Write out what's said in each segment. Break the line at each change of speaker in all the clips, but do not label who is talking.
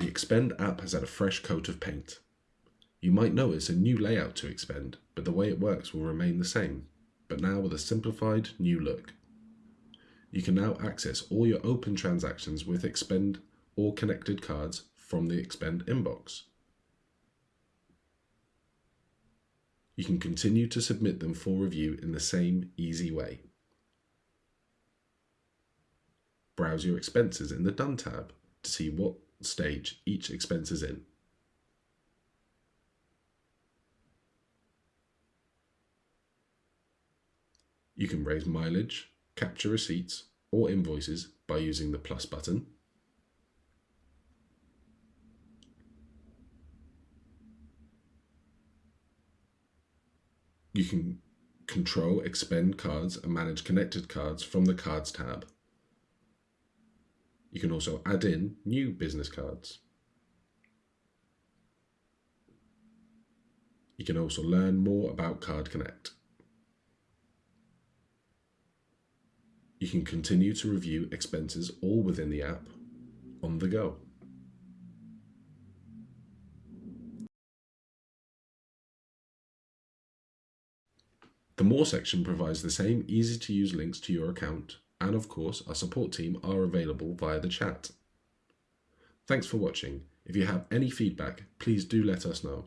The Expend app has had a fresh coat of paint. You might notice a new layout to Expend, but the way it works will remain the same, but now with a simplified new look. You can now access all your open transactions with Expend or connected cards from the Expend inbox. You can continue to submit them for review in the same easy way. Browse your expenses in the Done tab to see what stage each expense is in. You can raise mileage, capture receipts or invoices by using the plus button. You can control expend cards and manage connected cards from the cards tab. You can also add in new business cards. You can also learn more about Card Connect. You can continue to review expenses all within the app on the go. The More section provides the same easy to use links to your account and of course our support team are available via the chat. Thanks for watching. If you have any feedback, please do let us know.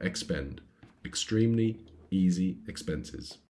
Expend. Extremely easy expenses.